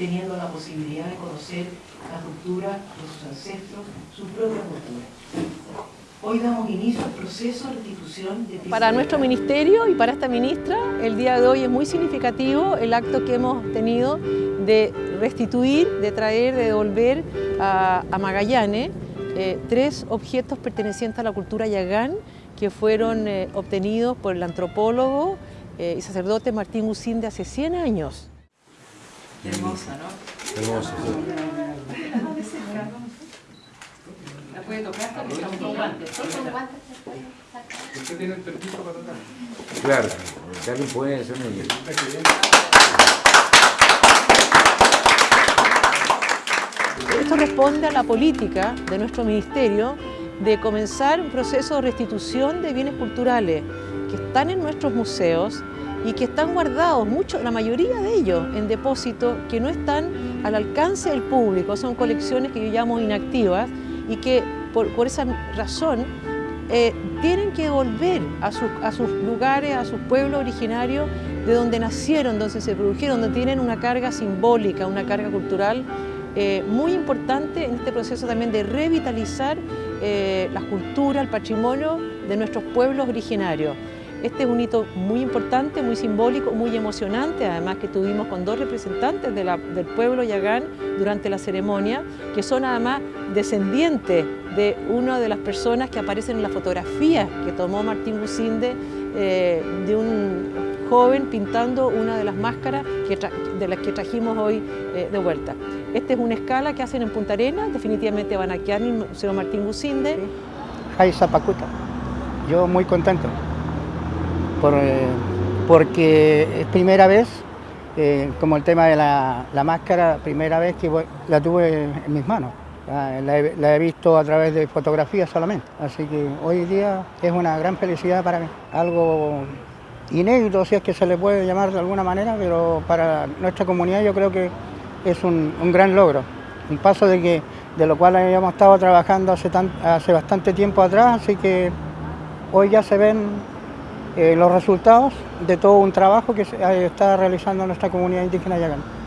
teniendo la posibilidad de conocer la cultura de sus ancestros, su propia cultura. Hoy damos inicio al proceso de restitución de Para nuestro ministerio y para esta ministra, el día de hoy es muy significativo el acto que hemos tenido de restituir, de traer, de devolver a, a Magallanes eh, tres objetos pertenecientes a la cultura yagán que fueron eh, obtenidos por el antropólogo eh, y sacerdote Martín Gusín de hace 100 años. Hermosa, ¿no? Hermoso, La puede tocar porque estamos con guantes. ¿Usted tiene el permiso para tocar? Claro, si alguien puede, son ellos. Esto responde a la política de nuestro ministerio de comenzar un proceso de restitución de bienes culturales que están en nuestros museos y que están guardados, mucho, la mayoría de ellos, en depósitos que no están al alcance del público, son colecciones que yo llamo inactivas y que por, esa razón eh, tienen que volver a sus, a sus lugares, a sus pueblos originarios, de donde nacieron, donde se produjeron, donde tienen una carga simbólica, una carga cultural eh, muy importante en este proceso también de revitalizar eh, la cultura, el patrimonio de nuestros pueblos originarios. Este es un hito muy importante, muy simbólico, muy emocionante, además que tuvimos con dos representantes del pueblo yagán durante la ceremonia, que son además descendientes de una de las personas que aparecen en la fotografía que tomó Martín Gusinde eh, de un joven pintando una de las máscaras que de las que trajimos hoy eh, de vuelta. Esta es una escala que hacen en Punta Arenas, definitivamente van a quedar en el Museo Martín Gusinde. Jai Zapacuta, yo muy contento, por, eh, porque es primera vez, eh, como el tema de la, la, máscara, primera vez que la tuve en mis manos. He, la, he, visto a través de fotografías solamente, así que hoy día es una gran felicidad para mí, algo inédito, si es que se le puede llamar de alguna manera, pero para nuestra comunidad yo creo que es un, un gran logro, un paso de, que, de lo cual habíamos estado trabajando hace, tan, hace bastante tiempo atrás, así que hoy ya se ven eh, los resultados de todo un trabajo que se está realizando nuestra comunidad indígena yagán.